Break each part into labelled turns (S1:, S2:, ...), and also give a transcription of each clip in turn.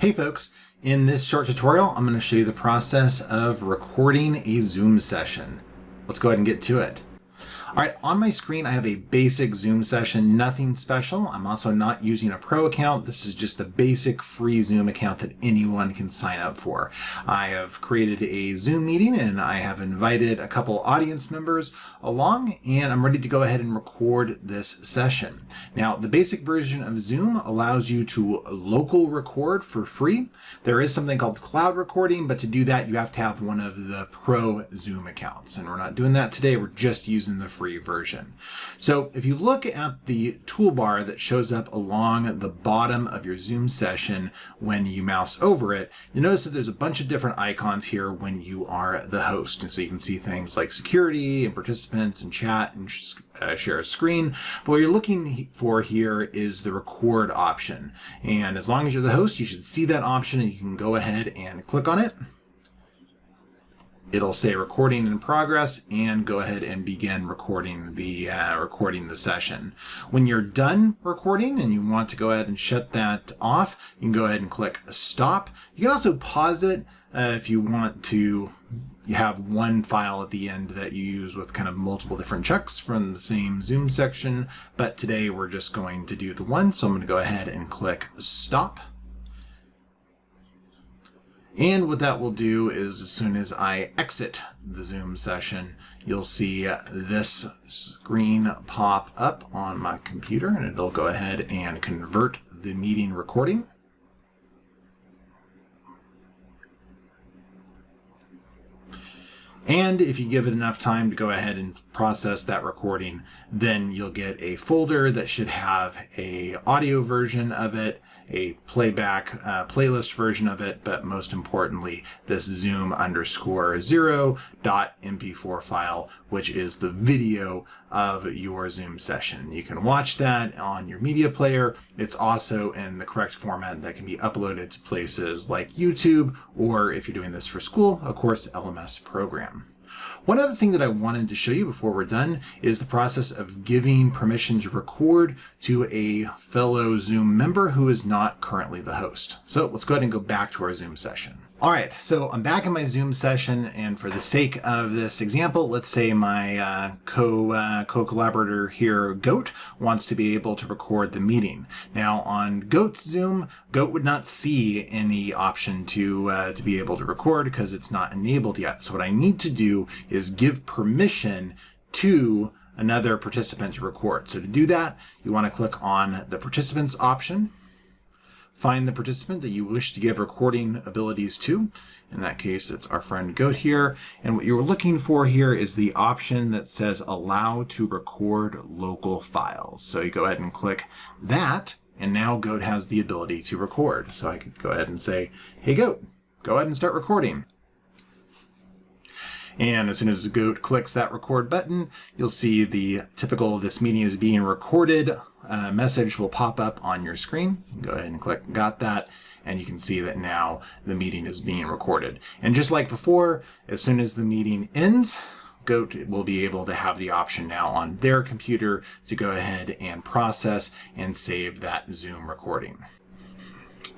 S1: Hey folks, in this short tutorial I'm going to show you the process of recording a Zoom session. Let's go ahead and get to it. All right, on my screen, I have a basic Zoom session, nothing special. I'm also not using a pro account. This is just a basic free Zoom account that anyone can sign up for. I have created a Zoom meeting and I have invited a couple audience members along and I'm ready to go ahead and record this session. Now, the basic version of Zoom allows you to local record for free. There is something called cloud recording, but to do that, you have to have one of the pro Zoom accounts. And we're not doing that today. We're just using the free version. So if you look at the toolbar that shows up along the bottom of your Zoom session when you mouse over it, you notice that there's a bunch of different icons here when you are the host. And so you can see things like security and participants and chat and uh, share a screen. But what you're looking for here is the record option. And as long as you're the host, you should see that option and you can go ahead and click on it it'll say recording in progress and go ahead and begin recording the uh, recording the session. When you're done recording and you want to go ahead and shut that off, you can go ahead and click stop. You can also pause it uh, if you want to you have one file at the end that you use with kind of multiple different checks from the same Zoom section, but today we're just going to do the one, so I'm going to go ahead and click stop. And what that will do is as soon as I exit the Zoom session, you'll see this screen pop up on my computer and it'll go ahead and convert the meeting recording. And if you give it enough time to go ahead and process that recording, then you'll get a folder that should have a audio version of it, a playback uh, playlist version of it, but most importantly, this zoom underscore zero dot mp4 file, which is the video of your Zoom session. You can watch that on your media player. It's also in the correct format that can be uploaded to places like YouTube, or if you're doing this for school, of course, LMS program. One other thing that I wanted to show you before we're done is the process of giving permission to record to a fellow Zoom member who is not currently the host. So let's go ahead and go back to our Zoom session. All right, so I'm back in my Zoom session, and for the sake of this example, let's say my uh, co, uh, co-collaborator here, Goat, wants to be able to record the meeting. Now on Goat's Zoom, Goat would not see any option to, uh, to be able to record because it's not enabled yet. So what I need to do is give permission to another participant to record. So to do that, you want to click on the participants option find the participant that you wish to give recording abilities to. In that case, it's our friend Goat here. And what you're looking for here is the option that says allow to record local files. So you go ahead and click that, and now Goat has the ability to record. So I could go ahead and say, hey Goat, go ahead and start recording. And as soon as Goat clicks that record button, you'll see the typical this meeting is being recorded uh, message will pop up on your screen. Go ahead and click got that and you can see that now the meeting is being recorded. And just like before, as soon as the meeting ends, Goat will be able to have the option now on their computer to go ahead and process and save that Zoom recording.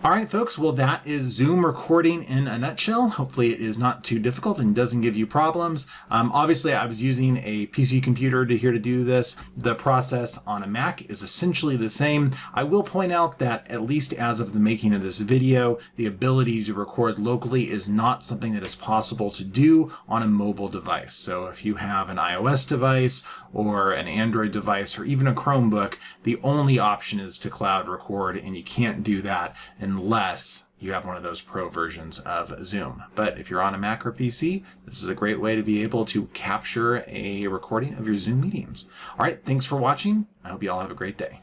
S1: All right, folks, well, that is Zoom recording in a nutshell. Hopefully it is not too difficult and doesn't give you problems. Um, obviously, I was using a PC computer to here to do this. The process on a Mac is essentially the same. I will point out that at least as of the making of this video, the ability to record locally is not something that is possible to do on a mobile device. So if you have an iOS device or an Android device or even a Chromebook, the only option is to cloud record and you can't do that unless you have one of those pro versions of Zoom. But if you're on a Mac or PC, this is a great way to be able to capture a recording of your Zoom meetings. All right, thanks for watching. I hope you all have a great day.